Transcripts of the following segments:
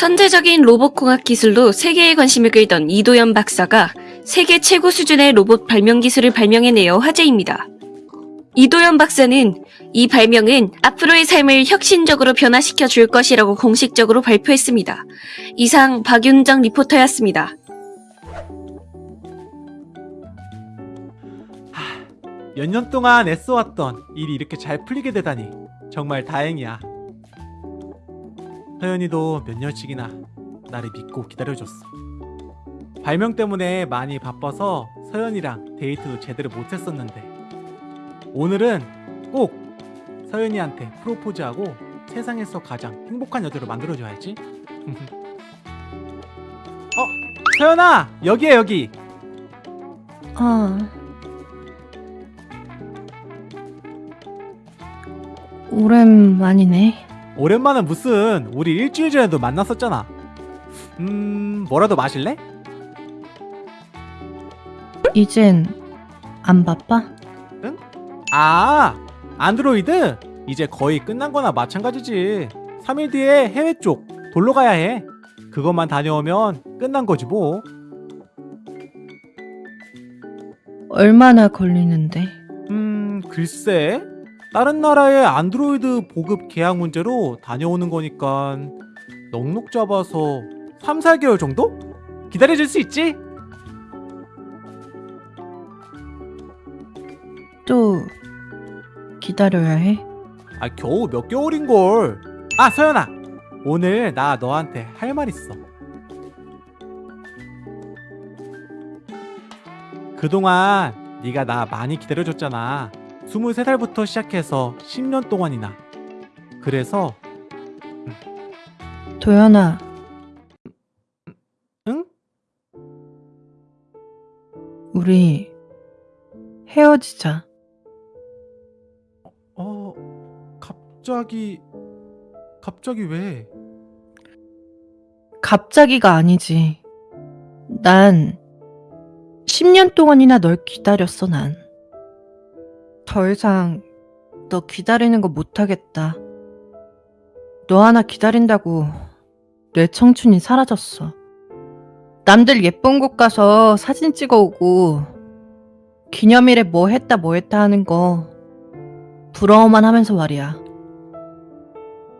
천재적인 로봇공학 기술로 세계의 관심을 끌던 이도현 박사가 세계 최고 수준의 로봇 발명 기술을 발명해내어 화제입니다. 이도현 박사는 이 발명은 앞으로의 삶을 혁신적으로 변화시켜 줄 것이라고 공식적으로 발표했습니다. 이상 박윤정 리포터였습니다. 몇 년 동안 애써왔던 일이 이렇게 잘 풀리게 되다니 정말 다행이야. 서연이도 몇 년씩이나 나를 믿고 기다려줬어. 발명 때문에 많이 바빠서 서연이랑 데이트도 제대로 못했었는데 오늘은 꼭 서연이한테 프로포즈하고 세상에서 가장 행복한 여자로 만들어줘야지. 어, 서연아 여기야 여기. 아. 오랜만이네. 오랜만은 무슨 우리 일주일 전에도 만났었잖아 음 뭐라도 마실래? 이젠 안 바빠? 아 안드로이드? 이제 거의 끝난 거나 마찬가지지 3일 뒤에 해외 쪽 돌러 가야 해 그것만 다녀오면 끝난 거지 뭐 얼마나 걸리는데? 음, 글쎄. 다른 나라의 안드로이드 보급 계약 문제로 다녀오는 거니까 넉넉 잡아서 3, 4개월 정도? 기다려줄 수 있지? 또 기다려야 해? 아, 겨우 몇 개월인걸. 아, 서연아. 오늘 나 너한테 할 말 있어. 그동안 네가 나 많이 기다려줬잖아. 23살부터 시작해서 10년 동안이나. 그래서 도연아, 응? 우리 헤어지자. 어, 갑자기 갑자기 왜? 갑자기가 아니지. 난 10년 동안이나 널 기다렸어, 난. 더 이상 너 기다리는 거 못하겠다. 너 하나 기다린다고 내 청춘이 사라졌어. 남들 예쁜 곳 가서 사진 찍어 오고 기념일에 뭐 했다 뭐 했다 하는 거 부러워만 하면서 말이야.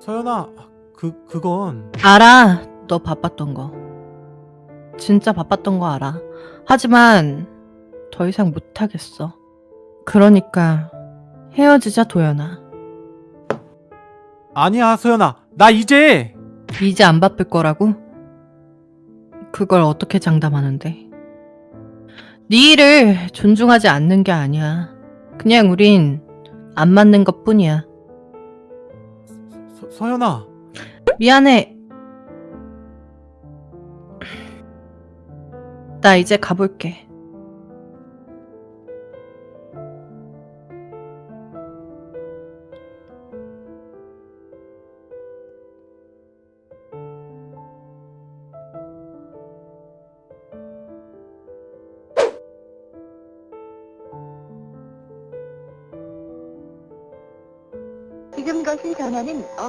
서연아, 그 그건 알아. 너 바빴던 거. 진짜 바빴던 거 알아. 하지만 더 이상 못하겠어. 그러니까 헤어지자 도연아. 아니야, 서연아. 나 이제 이제 안 바쁠 거라고? 그걸 어떻게 장담하는데? 네 일을 존중하지 않는 게 아니야. 그냥 우린 안 맞는 것 뿐이야. 서, 서연아. 미안해. 나 이제 가볼게.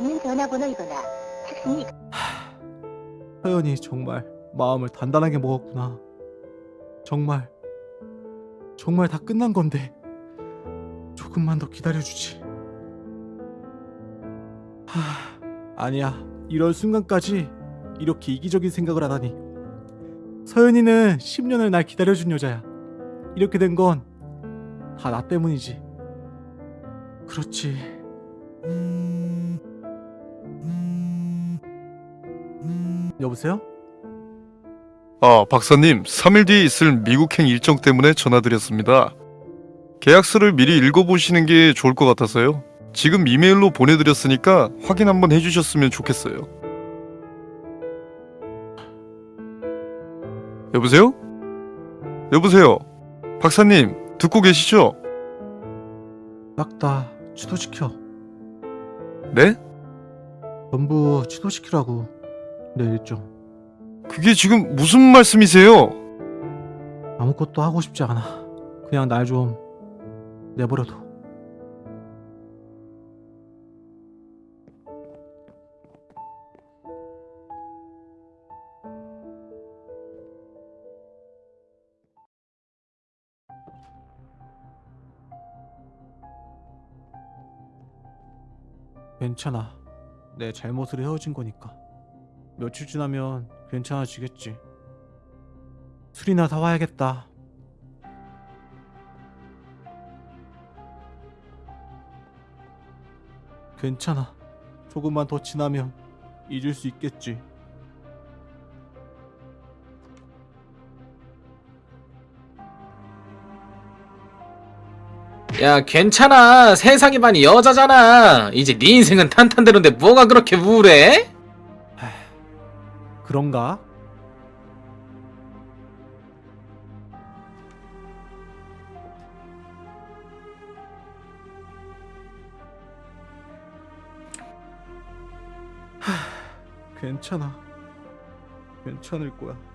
없는 전화번호이거나 탁신이 서연이 정말 마음을 단단하게 먹었구나. 정말 정말 다 끝난 건데 조금만 더 기다려주지. 하, 아니야. 이럴 순간까지 이렇게 이기적인 생각을 하다니. 서연이는 10년을 날 기다려준 여자야. 이렇게 된 건 다 나 때문이지. 그렇지. 여보세요? 아, 박사님, 3일 뒤에 있을 미국행 일정 때문에 전화드렸습니다. 계약서를 미리 읽어보시는 게 좋을 것 같아서요. 지금 이메일로 보내드렸으니까 확인 한번 해주셨으면 좋겠어요. 여보세요? 여보세요? 박사님, 듣고 계시죠? 싹다 취소시켜. 네? 전부 취소시키라고 네 있죠. 그게 지금 무슨 말씀이세요? 아무것도 하고 싶지 않아. 그냥 날 좀 내버려둬. 괜찮아. 내 잘못으로 헤어진 거니까. 며칠 지나면 괜찮아지겠지. 술이나 사와야겠다. 괜찮아. 조금만 더 지나면 잊을 수 있겠지. 야 괜찮아 세상이 많이 여자잖아 이제 네 인생은 탄탄대로인데 뭐가 그렇게 우울해? 그런가? 하, 괜찮아. 괜찮을 거야.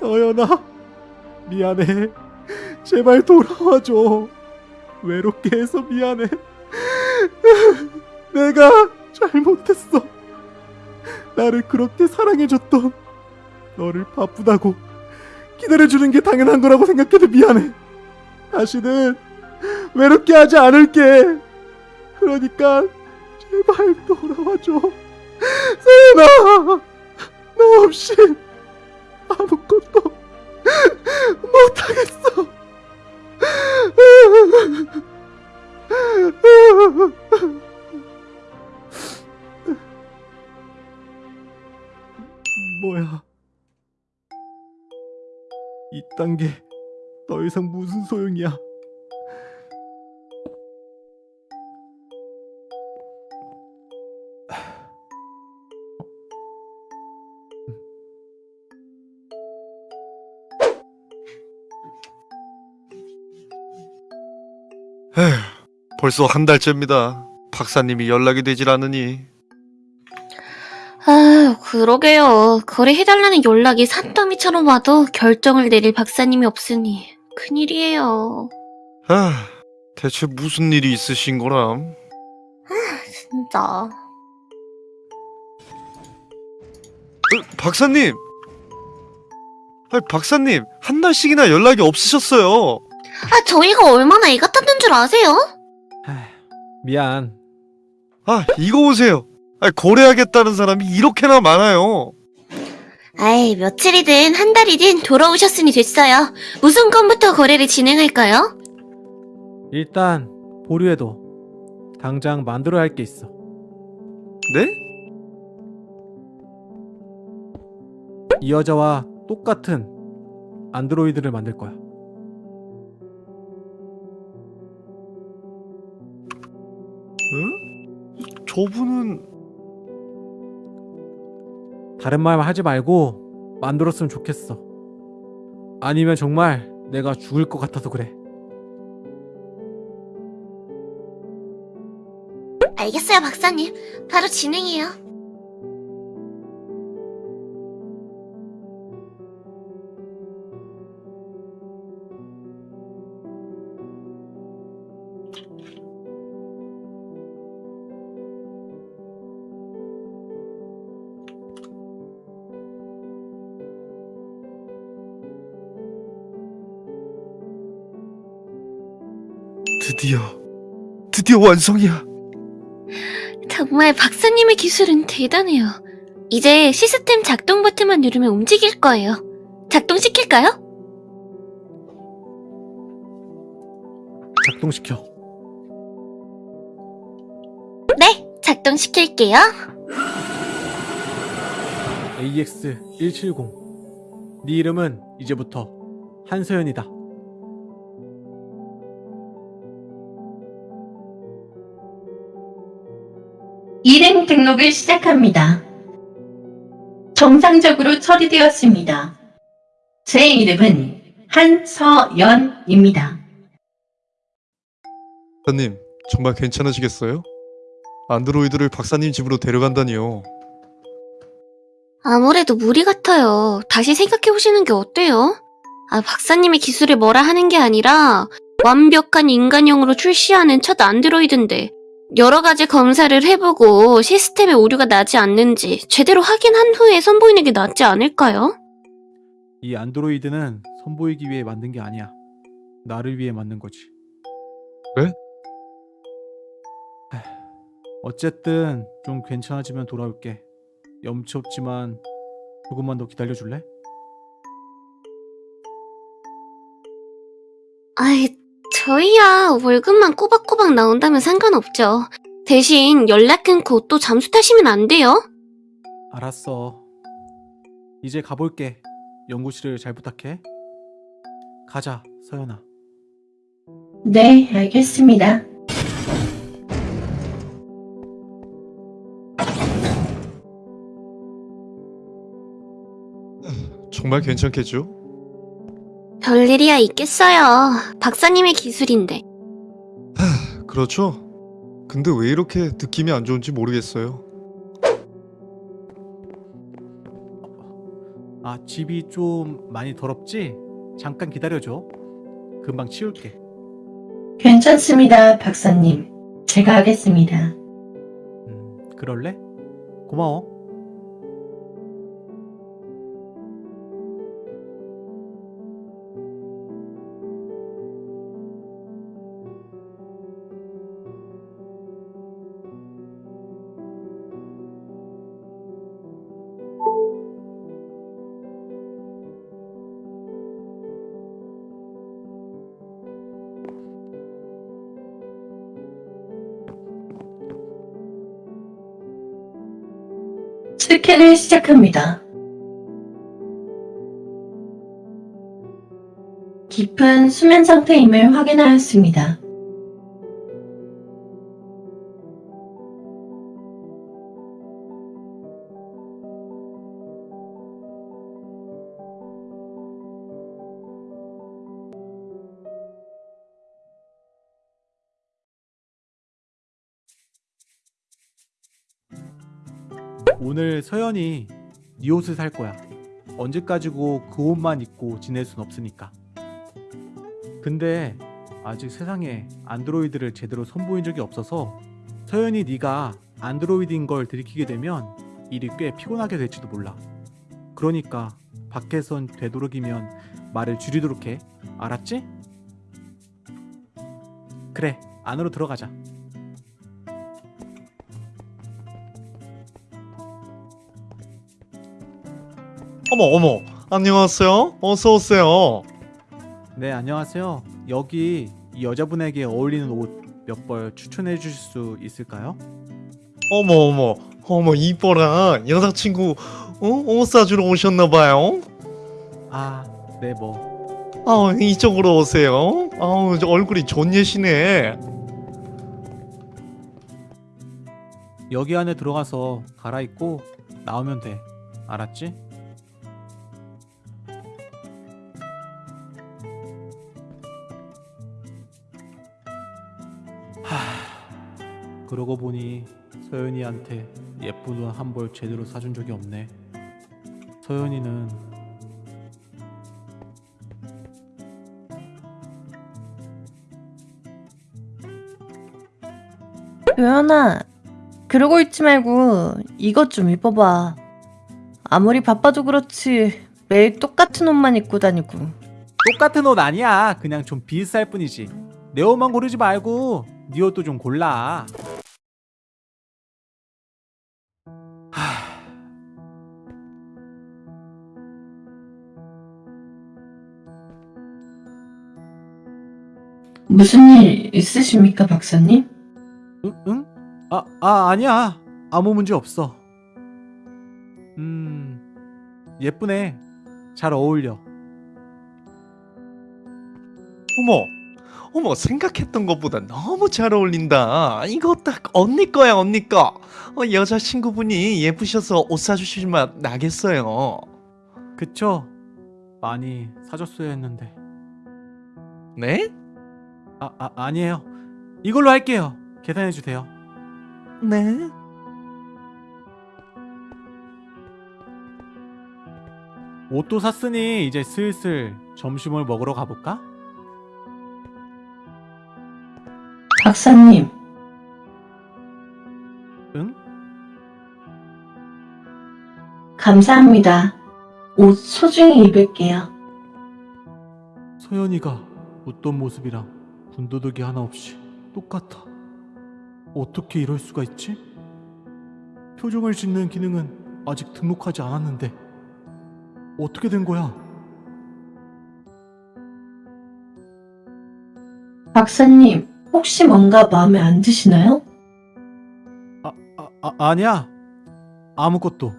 서연아, 미안해. 제발 돌아와줘. 외롭게 해서 미안해. 내가 잘못했어. 나를 그렇게 사랑해줬던 너를 바쁘다고 기다려주는 게 당연한 거라고 생각해도 미안해. 다시는 외롭게 하지 않을게. 그러니까 제발 돌아와줘. 서연아, 너 없이 아무것도 못하겠어. 뭐야? 이딴 게 더 이상 무슨 소용이야? 벌써 한 달째입니다. 박사님이 연락이 되질 않으니 아, 그러게요. 거래해달라는 연락이 산더미처럼 와도 결정을 내릴 박사님이 없으니 큰일이에요. 아, 대체 무슨 일이 있으신 거람? 진짜. 어, 박사님! 아, 박사님, 한 달씩이나 연락이 없으셨어요. 아, 저희가 얼마나 애 같았던 줄 아세요? 미안. 아, 이거 보세요. 아, 거래하겠다는 사람이 이렇게나 많아요. 아이, 며칠이든 한 달이든 돌아오셨으니 됐어요. 무슨 건부터 거래를 진행할까요? 일단 보류해도 당장 만들어야 할 게 있어. 네? 이 여자와 똑같은 안드로이드를 만들 거야. 저분은 다른 말 하지 말고 만들었으면 좋겠어. 아니면 정말 내가 죽을 것 같아서 그래. 알겠어요, 박사님. 바로 진행해요. 드디어 드디어 완성이야. 정말 박사님의 기술은 대단해요. 이제 시스템 작동 버튼만 누르면 움직일 거예요. 작동시킬까요? 작동시켜. 네, 작동시킬게요. AX170. 네 이름은 이제부터 한서연이다. 등록을 시작합니다. 정상적으로 처리되었습니다. 제 이름은 한서연입니다. 박사님, 정말 괜찮으시겠어요? 안드로이드를 박사님 집으로 데려간다니요. 아무래도 무리 같아요. 다시 생각해 보시는 게 어때요? 아, 박사님의 기술을 뭐라 하는 게 아니라 완벽한 인간형으로 출시하는 첫 안드로이드인데 여러 가지 검사를 해보고 시스템에 오류가 나지 않는지 제대로 확인한 후에 선보이는 게 낫지 않을까요? 이 안드로이드는 선보이기 위해 만든 게 아니야. 나를 위해 만든 거지. 네? 하, 어쨌든 좀 괜찮아지면 돌아올게. 염치 없지만 조금만 더 기다려줄래? 아이, 저희야 월급만 꼬박꼬박 나온다면 상관없죠. 대신 연락 끊고 또 잠수 타시면 안 돼요? 알았어. 이제 가볼게. 연구실을 잘 부탁해. 가자, 서연아. 네, 알겠습니다. 정말 괜찮겠죠? 별일이야 있겠어요. 박사님의 기술인데. 그렇죠. 근데 왜 이렇게 느낌이 안 좋은지 모르겠어요. 아, 집이 좀 많이 더럽지? 잠깐 기다려줘. 금방 치울게. 괜찮습니다, 박사님. 제가 하겠습니다. 음, 그럴래? 고마워. 스캔을 시작합니다. 깊은 수면 상태임을 확인하였습니다. 오늘 서연이 네 옷을 살 거야. 언제까지고 그 옷만 입고 지낼 순 없으니까. 근데 아직 세상에 안드로이드를 제대로 선보인 적이 없어서 서연이 네가 안드로이드인 걸 들키게 되면 일이 꽤 피곤하게 될지도 몰라. 그러니까 밖에선 되도록이면 말을 줄이도록 해. 알았지? 그래, 안으로 들어가자. 어머 어머 안녕하세요 어서 오세요 네, 안녕하세요. 여기 이 여자분에게 어울리는 옷 몇 벌 추천해 주실 수 있을까요? 어머 어머 어머 이뻐라 여자친구 어? 옷 사주러 오셨나봐요 아, 네, 뭐. 아 이쪽으로 오세요 아우 저 얼굴이 좋으시네 여기 안에 들어가서 갈아입고 나오면 돼. 알았지? 그러고 보니 서연이한테 예쁜 옷 한 벌 제대로 사준 적이 없네. 서연이는 요연아, 그러고 있지 말고 이것 좀 입어봐. 아무리 바빠도 그렇지 매일 똑같은 옷만 입고 다니고. 똑같은 옷 아니야. 그냥 좀 비쌀 뿐이지. 내 옷만 고르지 말고 네 옷도 좀 골라. 무슨 일 있으십니까, 박사님? 응? 응? 아, 아 아니야. 아무 문제 없어. 음, 예쁘네. 잘 어울려. 어머 어머 생각했던 것보다 너무 잘 어울린다 이거 딱 언니 거야 언니 거 어, 여자친구분이 예쁘셔서 옷 사주실 맛 나겠어요 그쵸? 많이 사줬어야 했는데. 네? 아, 아 아니에요. 이걸로 할게요. 계산해 주세요. 네 옷도 샀으니 이제 슬슬 점심을 먹으러 가볼까? 박사님, 응? 감사합니다. 옷 소중히 입을게요. 서연이가 웃던 모습이랑 군더더기 하나 없이 똑같아. 어떻게 이럴 수가 있지? 표정을 짓는 기능은 아직 등록하지 않았는데 어떻게 된 거야? 박사님, 혹시 뭔가 마음에 안 드시나요? 아, 아 아니야. 아무것도.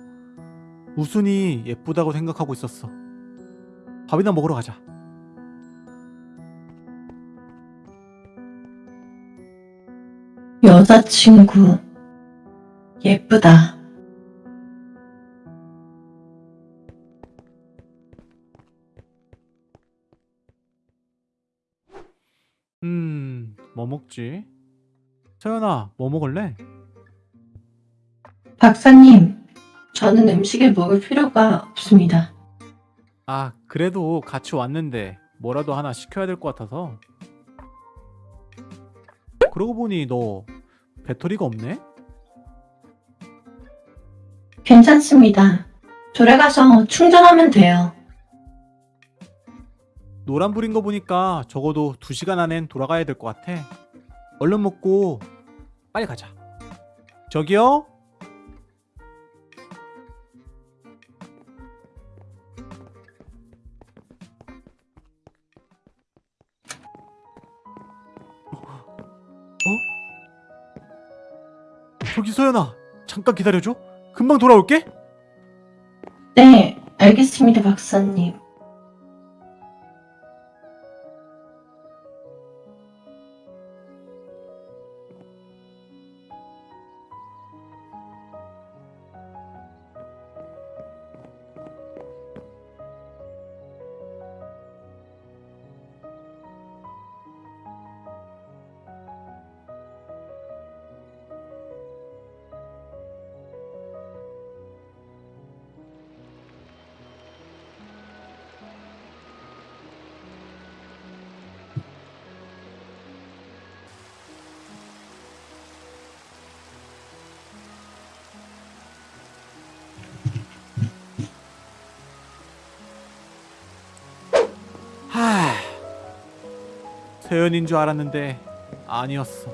우순이 예쁘다고 생각하고 있었어. 밥이나 먹으러 가자. 여자친구, 예쁘다. 음, 뭐 먹지? 서연아, 뭐 먹을래? 박사님, 저는 음식을 먹을 필요가 없습니다. 아, 그래도 같이 왔는데 뭐라도 하나 시켜야 될 것 같아서. 그러고 보니 너 배터리가 없네? 괜찮습니다. 돌아가서 충전하면 돼요. 노란불인 거 보니까 적어도 2시간 안엔 돌아가야 될 것 같아. 얼른 먹고 빨리 가자. 저기요? 저기 소연아, 잠깐 기다려줘. 금방 돌아올게. 네, 알겠습니다, 박사님. 세연인 줄 알았는데 아니었어.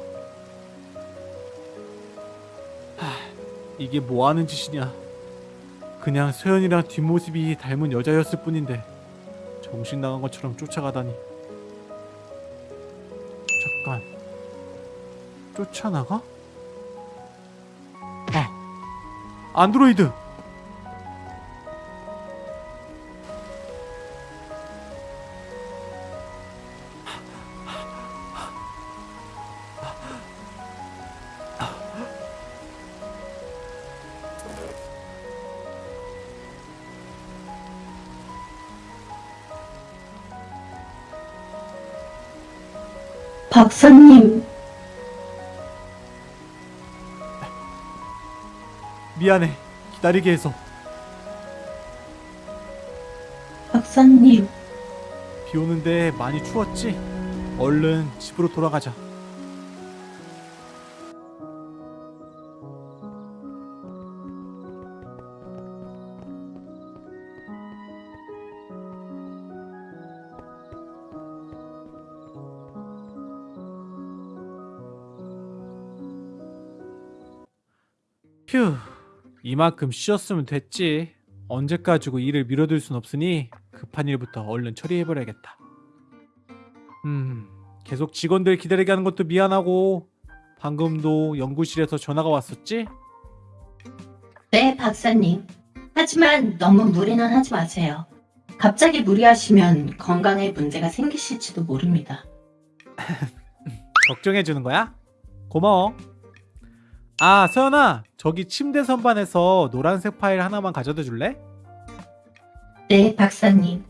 하... 이게 뭐 하는 짓이냐? 그냥 세연이랑 뒷모습이 닮은 여자였을 뿐인데 정신 나간 것처럼 쫓아가다니. 잠깐. 쫓아나가? 아, 안드로이드. 박사님, 미안해. 기다리게 해서. 박사님, 비 오는데 많이 추웠지? 얼른 집으로 돌아가자. 휴, 이만큼 쉬었으면 됐지. 언제 까지고 일을 미뤄둘 순 없으니 급한 일부터 얼른 처리해버려야겠다. 음, 계속 직원들 기다리게 하는 것도 미안하고 방금도 연구실에서 전화가 왔었지? 네, 박사님. 하지만 너무 무리는 하지 마세요. 갑자기 무리하시면 건강에 문제가 생기실지도 모릅니다. 걱정해주는 거야? 고마워. 아, 서연아, 저기 침대 선반에서 노란색 파일 하나만 가져다 줄래? 네, 박사님.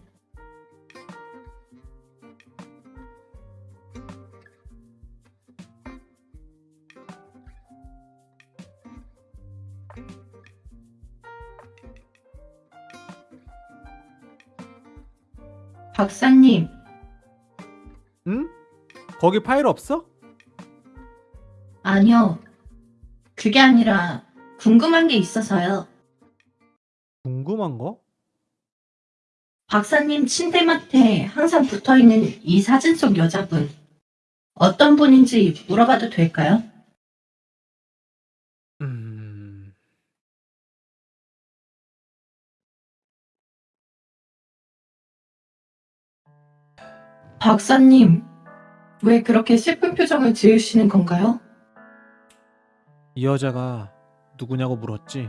박사님, 응? 거기 파일 없어? 아니요. 그게 아니라 궁금한 게 있어서요. 궁금한 거? 박사님 침대맡에 항상 붙어 있는 이 사진 속 여자분. 어떤 분인지 물어봐도 될까요? 음... 박사님, 왜 그렇게 슬픈 표정을 지으시는 건가요? 이 여자가 누구냐고 물었지?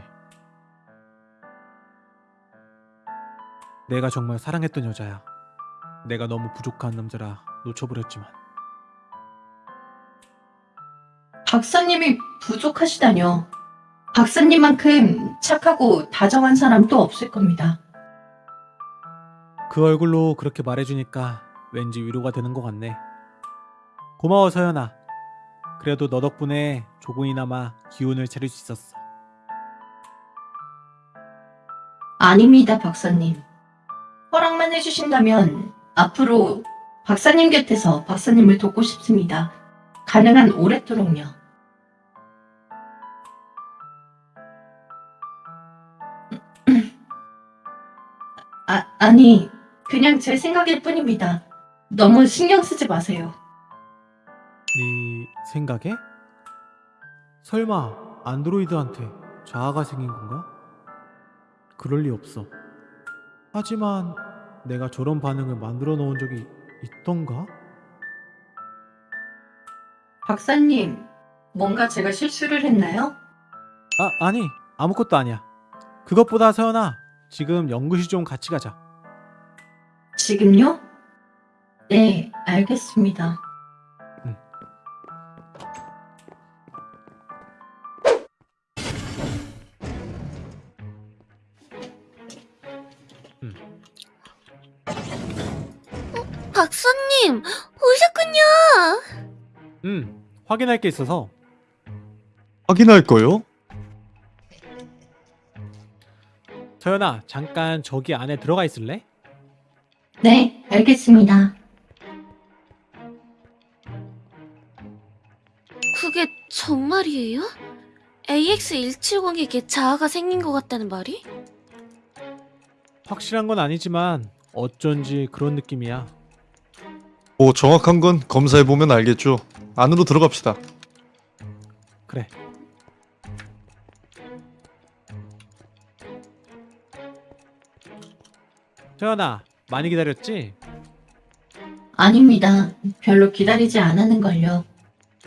내가 정말 사랑했던 여자야. 내가 너무 부족한 남자라 놓쳐버렸지만. 박사님이 부족하시다뇨. 박사님만큼 착하고 다정한 사람 또 없을 겁니다. 그 얼굴로 그렇게 말해주니까 왠지 위로가 되는 것 같네. 고마워 서연아. 그래도 너 덕분에 조금이나마 기운을 차릴 수 있었어. 아닙니다, 박사님. 허락만 해주신다면 앞으로 박사님 곁에서 박사님을 돕고 싶습니다. 가능한 오랫도록요. 아, 아니, 그냥 제 생각일 뿐입니다. 너무 신경 쓰지 마세요. 네 생각에? 설마 안드로이드한테 자아가 생긴 건가? 그럴 리 없어. 하지만 내가 저런 반응을 만들어 놓은 적이 있던가? 박사님, 뭔가 제가 실수를 했나요? 아, 아니. 아무것도 아니야. 그것보다 서연아, 지금 연구실 좀 같이 가자. 지금요? 네, 알겠습니다. 님, 오셨군요. 응, 확인할 게 있어서. 확인할 거요? 서연아, 잠깐 저기 안에 들어가 있을래? 네, 알겠습니다. 그게 정말이에요? AX170에게 자아가 생긴 것 같다는 말이? 확실한 건 아니지만 어쩐지 그런 느낌이야. 뭐 정확한 건 검사해보면 알겠죠. 안으로 들어갑시다. 그래. 서연아, 많이 기다렸지? 아닙니다. 별로 기다리지 않았는걸요.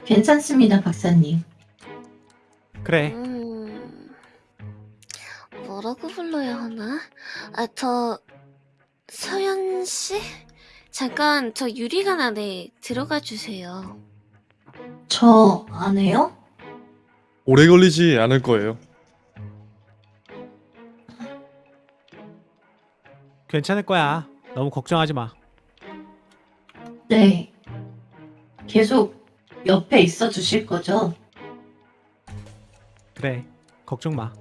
괜찮습니다, 박사님. 그래. 음... 뭐라고 불러야 하나? 아, 저... 서연 씨? 잠깐 저 유리관 안에 들어가 주세요. 저 안 해요? 오래 걸리지 않을 거예요. 괜찮을 거야. 너무 걱정하지 마. 네. 계속 옆에 있어 주실 거죠? 그래. 걱정 마.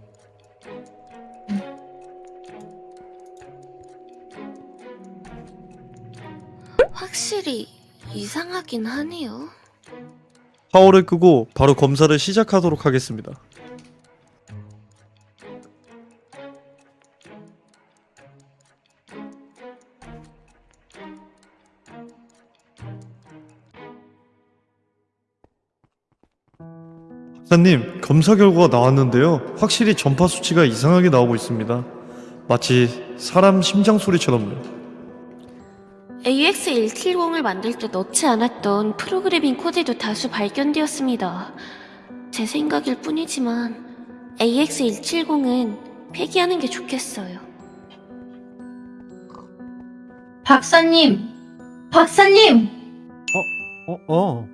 확실히 이상하긴 하네요. 파워를 끄고 바로 검사를 시작하도록 하겠습니다. 박사님, 검사 결과가 나왔는데요. 확실히 전파 수치가 이상하게 나오고 있습니다. 마치 사람 심장 소리처럼요. AX170을 만들 때 넣지 않았던 프로그래밍 코드도 다수 발견되었습니다. 제 생각일 뿐이지만 AX170은 폐기하는 게 좋겠어요. 박사님! 박사님! 어, 어.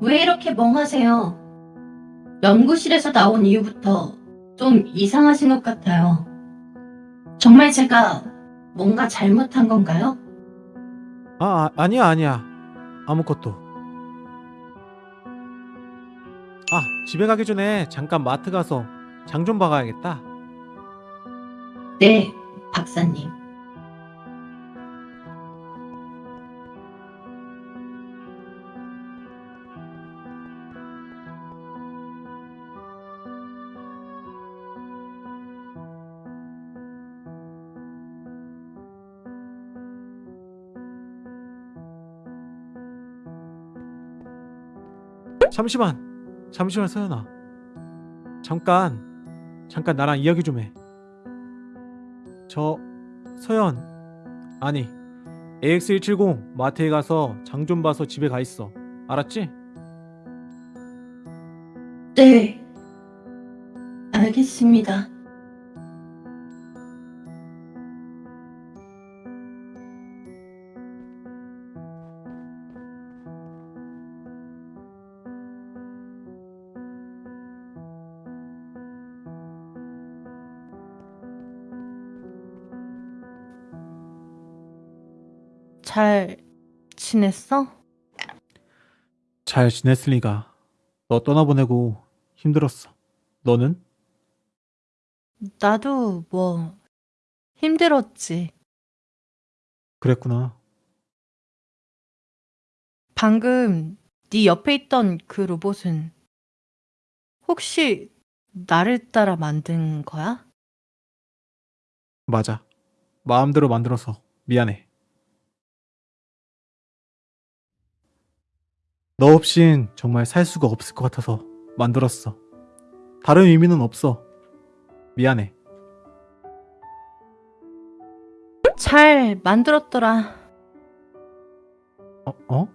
왜 이렇게 멍하세요? 연구실에서 나온 이후부터 좀 이상하신 것 같아요. 정말 제가 뭔가 잘못한 건가요? 아, 아, 아니야, 아니야. 아무것도. 아, 집에 가기 전에 잠깐 마트 가서 장 좀 봐가야겠다. 네, 박사님. 잠시만 잠시만 서연아 잠깐 잠깐 나랑 이야기 좀 해 저 서연 아니 AX170 마트에 가서 장 좀 봐서 집에 가 있어 알았지? 네. 알겠습니다. 잘 지냈어? 잘 지냈을 리가 너 떠나보내고 힘들었어 너는? 나도 뭐 힘들었지. 그랬구나 방금 네 옆에 있던 그 로봇은 혹시 나를 따라 만든 거야? 맞아 마음대로 만들어서 미안해 너 없인 정말 살 수가 없을 것 같아서 만들었어 다른 의미는 없어 미안해 잘 만들었더라. 어? 어?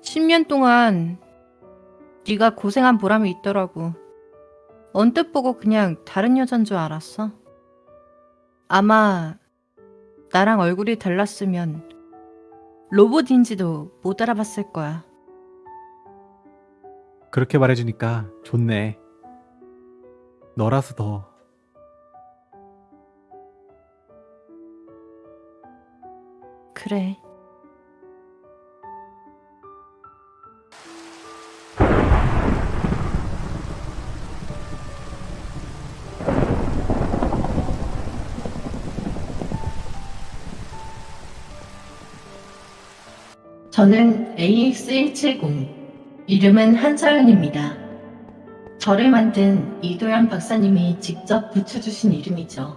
10년 동안 네가 고생한 보람이 있더라고. 언뜻 보고 그냥 다른 여잔 줄 알았어. 아마 나랑 얼굴이 달랐으면 로봇인지도 못 알아봤을 거야. 그렇게 말해주니까 좋네 너라서 더 그래. 저는 AX170. 이름은 한서연입니다. 저를 만든 이도현 박사님이 직접 붙여주신 이름이죠.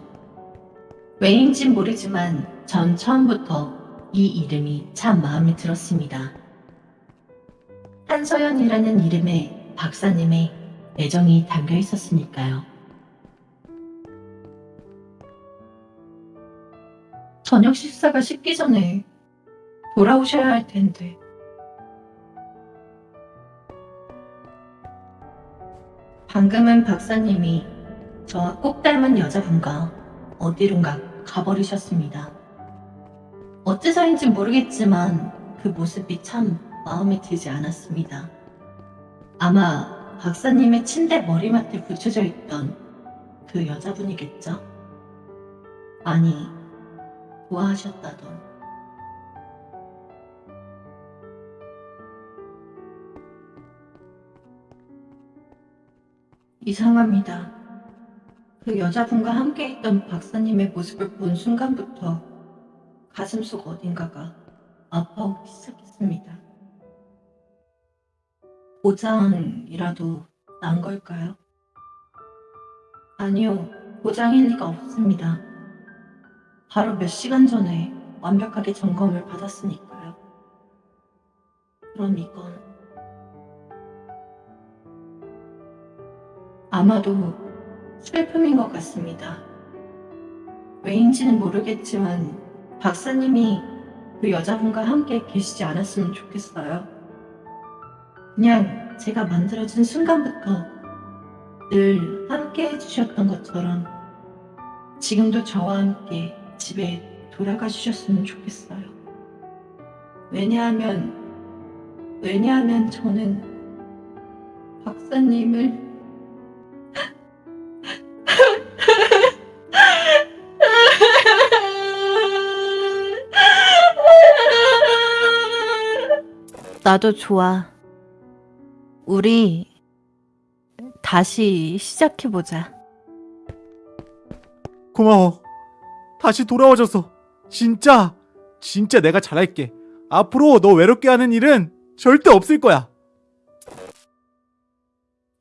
왜인진 모르지만 전 처음부터 이 이름이 참 마음에 들었습니다. 한서연이라는 이름에 박사님의 애정이 담겨 있었으니까요. 저녁 식사가 식기 전에 돌아오셔야 할 텐데. 방금은 박사님이 저와 꼭 닮은 여자분과 어디론가 가버리셨습니다. 어째서인지 모르겠지만 그 모습이 참 마음에 들지 않았습니다. 아마 박사님의 침대 머리맡에 붙여져 있던 그 여자분이겠죠? 아니, 좋아하셨다던. 이상합니다. 그 여자분과 함께 있던 박사님의 모습을 본 순간부터 가슴속 어딘가가 아파오기 시작했습니다. 보장이라도 난 걸까요? 아니요, 보장일 리가 없습니다. 바로 몇 시간 전에 완벽하게 점검을 받았으니까요. 그럼 이건 아마도 슬픔인 것 같습니다. 왜인지는 모르겠지만 박사님이 그 여자분과 함께 계시지 않았으면 좋겠어요. 그냥 제가 만들어진 순간부터 늘 함께 해주셨던 것처럼 지금도 저와 함께 집에 돌아가 주셨으면 좋겠어요. 왜냐하면, 왜냐하면 저는 박사님을 나도 좋아. 우리 다시 시작해보자. 고마워 다시 돌아와줘서 진짜 진짜 내가 잘할게 앞으로 너 외롭게 하는 일은 절대 없을 거야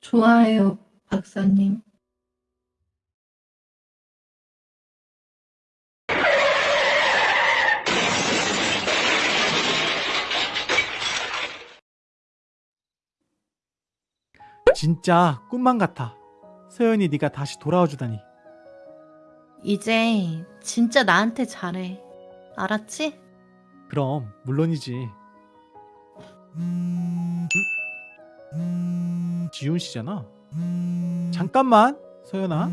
좋아해요, 박사님. 진짜 꿈만 같아. 서연이 네가 다시 돌아와 주다니. 이제 진짜 나한테 잘해. 알았지? 그럼 물론이지. 음? 지훈 씨잖아. 잠깐만, 서연아.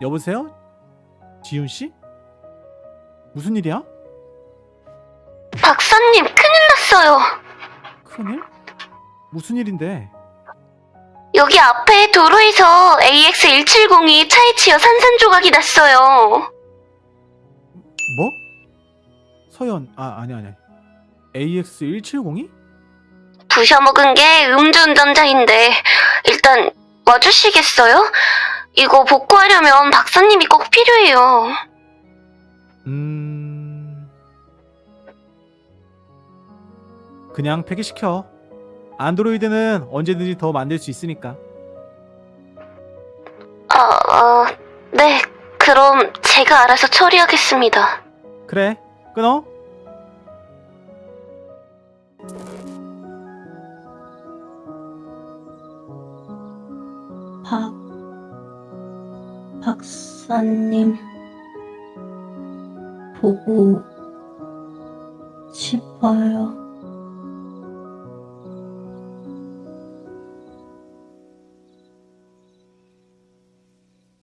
여보세요? 지훈 씨? 무슨 일이야? 박사님, 큰일 났어요. 큰일? 무슨 일인데? 여기 앞에 도로에서 AX170이 차에 치여 산산조각이 났어요. 뭐? 서연, 아, 아니, 아니. AX170이? 부셔먹은 게 음주운전자인데 일단 와주시겠어요? 이거 복구하려면 박사님이 꼭 필요해요. 음. 그냥 폐기시켜. 안드로이드는 언제든지 더 만들 수 있으니까. 아, 어, 네. 그럼 제가 알아서 처리하겠습니다. 그래, 끊어. 박, 박사님, 보고 싶어요.